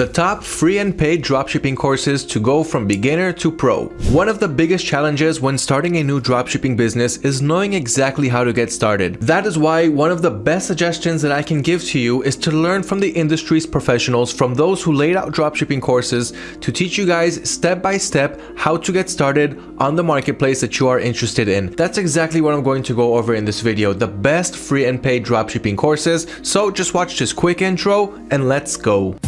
The top free and paid dropshipping courses to go from beginner to pro. One of the biggest challenges when starting a new dropshipping business is knowing exactly how to get started. That is why one of the best suggestions that I can give to you is to learn from the industry's professionals, from those who laid out dropshipping courses to teach you guys step by step how to get started on the marketplace that you are interested in. That's exactly what I'm going to go over in this video, the best free and paid dropshipping courses. So just watch this quick intro and let's go.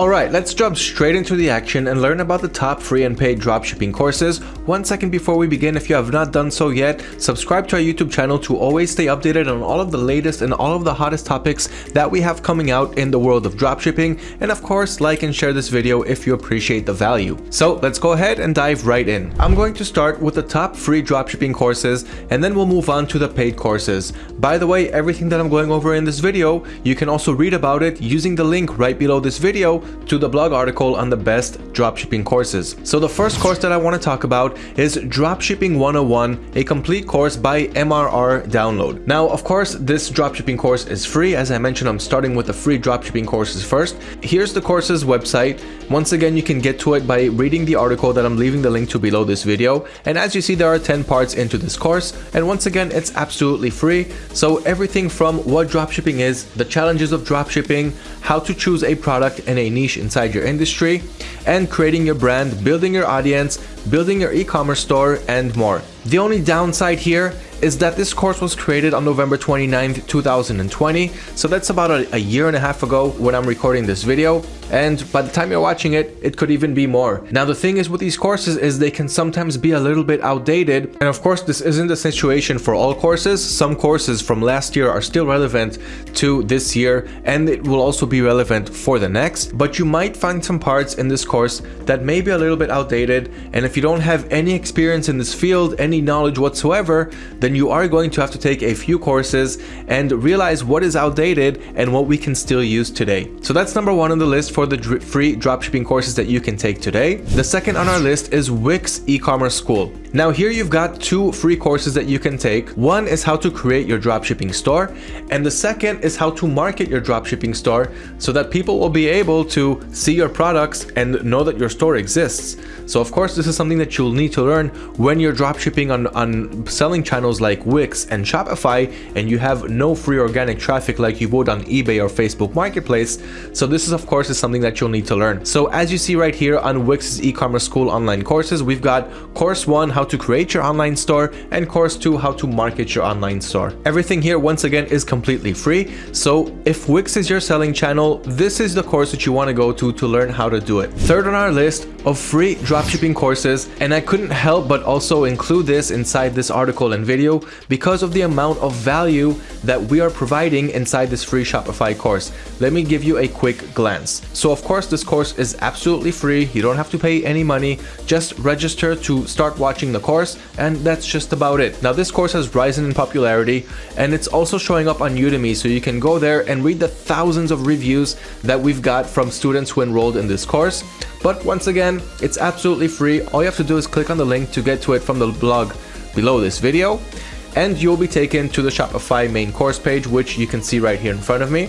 Alright, let's jump straight into the action and learn about the top free and paid dropshipping courses. One second before we begin, if you have not done so yet, subscribe to our YouTube channel to always stay updated on all of the latest and all of the hottest topics that we have coming out in the world of dropshipping. And of course, like and share this video if you appreciate the value. So let's go ahead and dive right in. I'm going to start with the top free dropshipping courses and then we'll move on to the paid courses. By the way, everything that I'm going over in this video, you can also read about it using the link right below this video to the blog article on the best dropshipping courses. So the first course that I want to talk about is Dropshipping 101, a complete course by MRR Download. Now, of course, this dropshipping course is free. As I mentioned, I'm starting with the free dropshipping courses first. Here's the course's website. Once again, you can get to it by reading the article that I'm leaving the link to below this video. And as you see, there are 10 parts into this course. And once again, it's absolutely free. So everything from what dropshipping is, the challenges of dropshipping, how to choose a product and a niche inside your industry, and creating your brand, building your audience, building your e-commerce store, and more. The only downside here is that this course was created on November 29th, 2020. So that's about a, a, year and a half ago when I'm recording this video. And by the time you're watching it, it could even be more. Now, the thing is with these courses is they can sometimes be a little bit outdated. And of course, this isn't the situation for all courses. Some courses from last year are still relevant to this year, and it will also be relevant for the next. But you might find some parts in this course that may be a little bit outdated. And if you don't have any experience in this field, any knowledge whatsoever, then you are going to have to take a few courses and realize what is outdated and what we can still use today. So that's number one on the list for the dr free dropshipping courses that you can take today. The second on our list is Wix e-commerce school. Now here you've got two free courses that you can take. One is how to create your dropshipping store and the second is how to market your dropshipping store so that people will be able to see your products and know that your store exists. So of course this is something that you'll need to learn when you're dropshipping on, on selling channels like Wix and Shopify and you have no free organic traffic like you would on eBay or Facebook Marketplace. So this is of course is something that you'll need to learn. So as you see right here on Wix's e-commerce school online courses, we've got course one, how to create your online store, and course 2, how to market your online store. Everything here, once again, is completely free. So if Wix is your selling channel, this is the course that you want to go to to learn how to do it. Third on our list of free dropshipping courses, and I couldn't help but also include this inside this article and video because of the amount of value that we are providing inside this free Shopify course. Let me give you a quick glance. So of course, this course is absolutely free. You don't have to pay any money. Just register to start watching the course and that's just about it. Now this course has risen in popularity and it's also showing up on Udemy so you can go there and read the thousands of reviews that we've got from students who enrolled in this course. But once again, it's absolutely free. All you have to do is click on the link to get to it from the blog below this video and you'll be taken to the Shopify main course page, which you can see right here in front of me.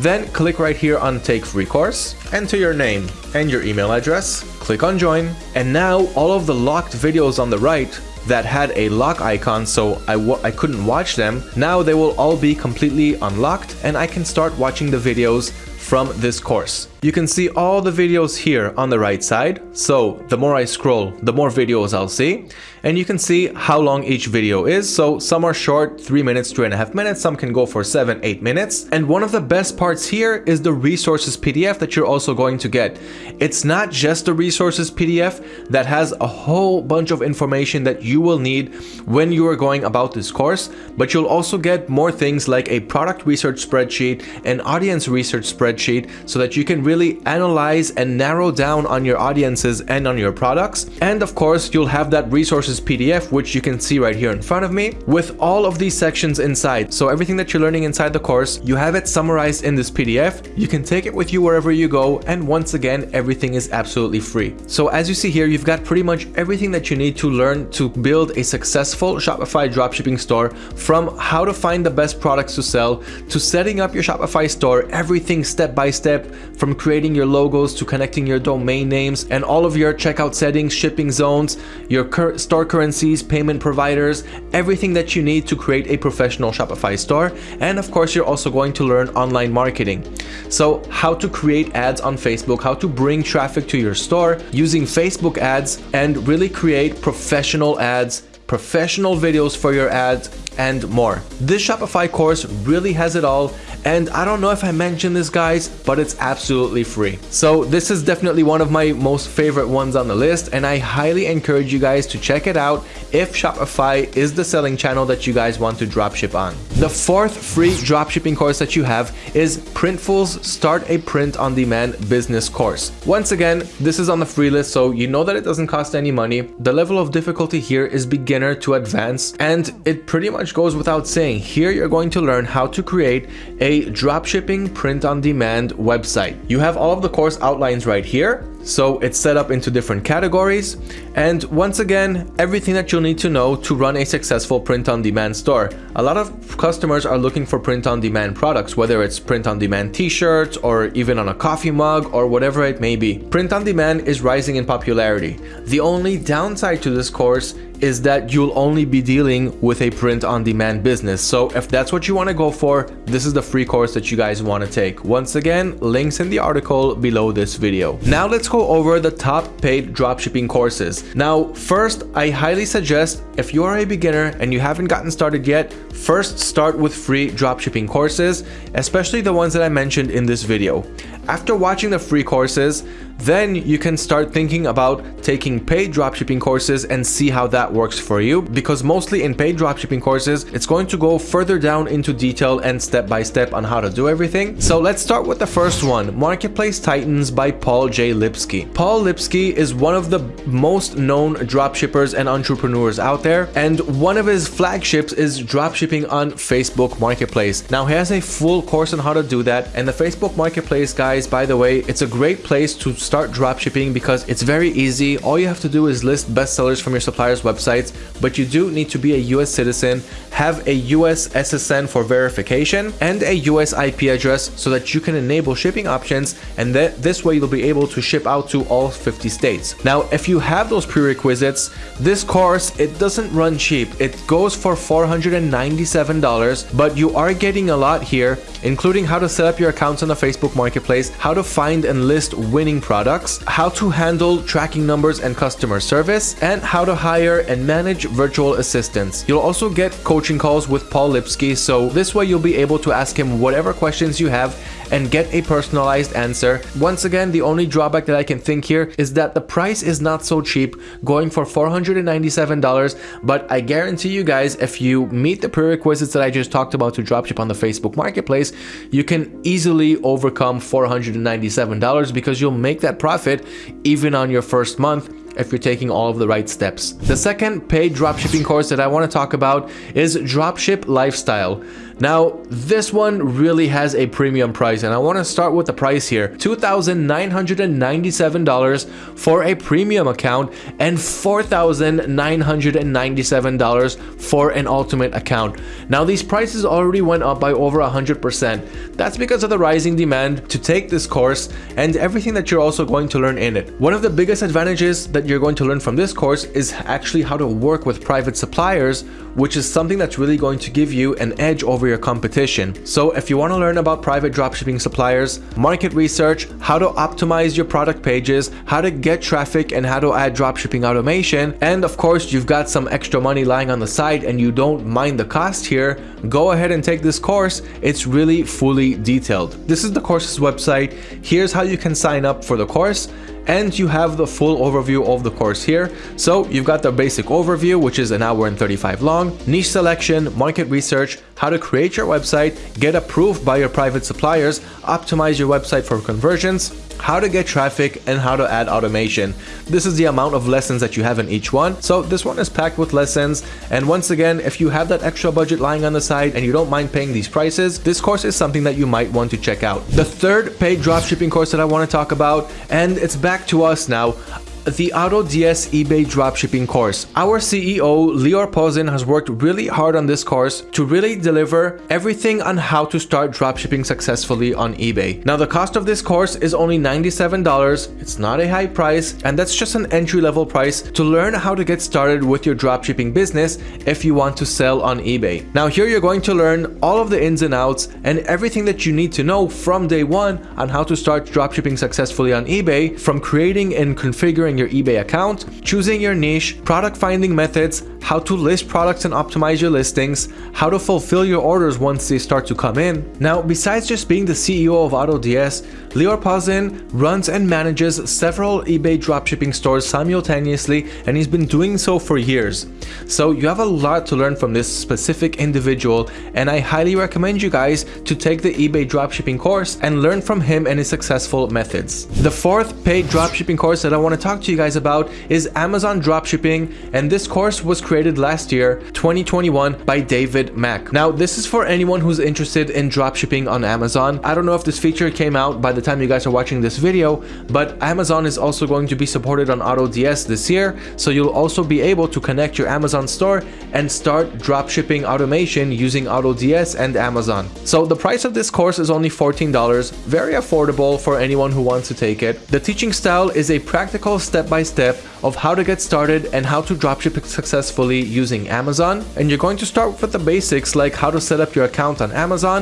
Then click right here on take free course, enter your name and your email address, click on join, and now all of the locked videos on the right that had a lock icon so I w I couldn't watch them, now they will all be completely unlocked and I can start watching the videos from this course. You can see all the videos here on the right side. So the more I scroll, the more videos I'll see. And you can see how long each video is. So some are short, three minutes, three and a half minutes. Some can go for seven, eight minutes. And one of the best parts here is the resources PDF that you're also going to get. It's not just the resources PDF that has a whole bunch of information that you will need when you are going about this course, but you'll also get more things like a product research spreadsheet, an audience research spreadsheet, spreadsheet so that you can really analyze and narrow down on your audiences and on your products. And of course, you'll have that resources PDF, which you can see right here in front of me with all of these sections inside. So everything that you're learning inside the course, you have it summarized in this PDF. You can take it with you wherever you go. And once again, everything is absolutely free. So as you see here, you've got pretty much everything that you need to learn to build a successful Shopify dropshipping store from how to find the best products to sell to setting up your Shopify store, everything by step from creating your logos to connecting your domain names and all of your checkout settings, shipping zones, your cur store currencies, payment providers, everything that you need to create a professional Shopify store. And of course, you're also going to learn online marketing. So how to create ads on Facebook, how to bring traffic to your store using Facebook ads and really create professional ads professional videos for your ads, and more. This Shopify course really has it all and I don't know if I mentioned this guys, but it's absolutely free. So this is definitely one of my most favorite ones on the list and I highly encourage you guys to check it out if Shopify is the selling channel that you guys want to dropship on. The fourth free dropshipping course that you have is Printful's Start a Print on Demand business course. Once again, this is on the free list so you know that it doesn't cost any money. The level of difficulty here is beginner to advanced and it pretty much goes without saying. Here you're going to learn how to create a a dropshipping print-on-demand website. You have all of the course outlines right here. So it's set up into different categories. And once again, everything that you'll need to know to run a successful print-on-demand store. A lot of customers are looking for print-on-demand products, whether it's print-on-demand t-shirts or even on a coffee mug or whatever it may be. Print-on-demand is rising in popularity. The only downside to this course is that you'll only be dealing with a print-on-demand business. So if that's what you want to go for, this is the free course that you guys want to take. Once again, links in the article below this video. Now let's go over the top paid dropshipping courses. Now, first, I highly suggest if you are a beginner and you haven't gotten started yet, first start with free dropshipping courses, especially the ones that I mentioned in this video. After watching the free courses, then you can start thinking about taking paid dropshipping courses and see how that works for you because mostly in paid dropshipping courses, it's going to go further down into detail and step by step on how to do everything. So let's start with the first one, Marketplace Titans by Paul J. Lipsky. Paul Lipsky is one of the most known dropshippers and entrepreneurs out there and one of his flagships is dropshipping on Facebook Marketplace. Now he has a full course on how to do that and the Facebook Marketplace guys by the way it's a great place to start dropshipping because it's very easy. All you have to do is list bestsellers from your supplier's websites, but you do need to be a US citizen, have a US SSN for verification, and a US IP address so that you can enable shipping options and that this way you'll be able to ship out to all 50 states. Now, if you have those prerequisites, this course, it doesn't run cheap. It goes for $497, but you are getting a lot here, including how to set up your accounts on the Facebook Marketplace, how to find and list winning products, how to handle tracking numbers and customer service, and how to hire and manage virtual assistants. You'll also get coaching calls with Paul Lipsky, so this way you'll be able to ask him whatever questions you have and get a personalized answer. Once again, the only drawback that I can think here is that the price is not so cheap, going for $497, but I guarantee you guys, if you meet the prerequisites that I just talked about to dropship on the Facebook Marketplace, you can easily overcome $497 because you'll make that profit even on your first month if you're taking all of the right steps. The second paid dropshipping course that I want to talk about is Dropship Lifestyle. Now, this one really has a premium price and I want to start with the price here. $2,997 for a premium account and $4,997 for an ultimate account. Now, these prices already went up by over 100%. That's because of the rising demand to take this course and everything that you're also going to learn in it. One of the biggest advantages that you're going to learn from this course is actually how to work with private suppliers, which is something that's really going to give you an edge over your competition. So if you want to learn about private dropshipping suppliers, market research, how to optimize your product pages, how to get traffic and how to add dropshipping automation, and of course you've got some extra money lying on the side and you don't mind the cost here, go ahead and take this course. It's really fully detailed. This is the course's website. Here's how you can sign up for the course and you have the full overview of the course here. So you've got the basic overview, which is an hour and 35 long, niche selection, market research, how to create your website, get approved by your private suppliers, optimize your website for conversions, how to get traffic, and how to add automation. This is the amount of lessons that you have in each one. So this one is packed with lessons. And once again, if you have that extra budget lying on the side and you don't mind paying these prices, this course is something that you might want to check out. The third paid dropshipping course that I want to talk about, and it's back to us now the AutoDS eBay dropshipping course. Our CEO, Lior Pozin, has worked really hard on this course to really deliver everything on how to start dropshipping successfully on eBay. Now, the cost of this course is only $97. It's not a high price, and that's just an entry-level price to learn how to get started with your dropshipping business if you want to sell on eBay. Now, here you're going to learn all of the ins and outs and everything that you need to know from day one on how to start dropshipping successfully on eBay, from creating and configuring your eBay account, choosing your niche, product finding methods, how to list products and optimize your listings, how to fulfill your orders once they start to come in. Now, besides just being the CEO of AutoDS, Lior Pozin runs and manages several eBay dropshipping stores simultaneously and he's been doing so for years. So you have a lot to learn from this specific individual and I highly recommend you guys to take the eBay dropshipping course and learn from him and his successful methods. The fourth paid dropshipping course that I want to talk to you guys about is Amazon dropshipping and this course was created last year 2021 by David Mack. Now this is for anyone who's interested in dropshipping on Amazon. I don't know if this feature came out by the time you guys are watching this video, but Amazon is also going to be supported on AutoDS this year, so you'll also be able to connect your Amazon store and start dropshipping automation using AutoDS and Amazon. So the price of this course is only $14, very affordable for anyone who wants to take it. The teaching style is a practical step-by-step -step of how to get started and how to dropship successfully using Amazon. And you're going to start with the basics like how to set up your account on Amazon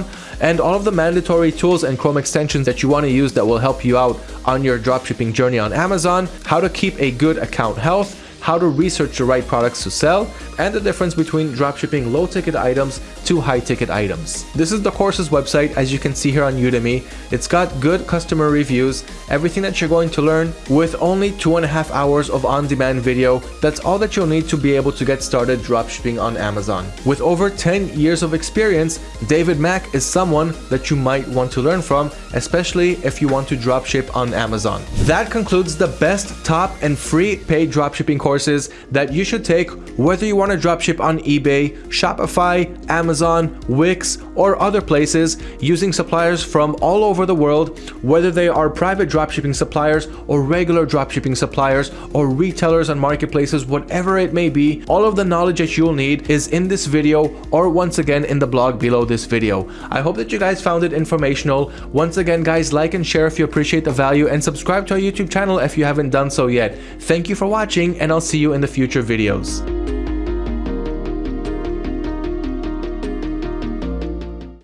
and all of the mandatory tools and Chrome extensions that you want to use that will help you out on your dropshipping journey on Amazon, how to keep a good account health, how to research the right products to sell, and the difference between dropshipping low-ticket items to high-ticket items. This is the course's website, as you can see here on Udemy. It's got good customer reviews, everything that you're going to learn with only two and a half hours of on-demand video. That's all that you'll need to be able to get started dropshipping on Amazon. With over 10 years of experience, David Mack is someone that you might want to learn from, especially if you want to dropship on Amazon. That concludes the best top and free paid dropshipping course courses that you should take whether you want to dropship on eBay, Shopify, Amazon, Wix, or other places using suppliers from all over the world, whether they are private dropshipping suppliers or regular dropshipping suppliers or retailers and marketplaces, whatever it may be, all of the knowledge that you'll need is in this video or once again in the blog below this video. I hope that you guys found it informational. Once again, guys, like and share if you appreciate the value and subscribe to our YouTube channel if you haven't done so yet. Thank you for watching and I'll see you in the future videos.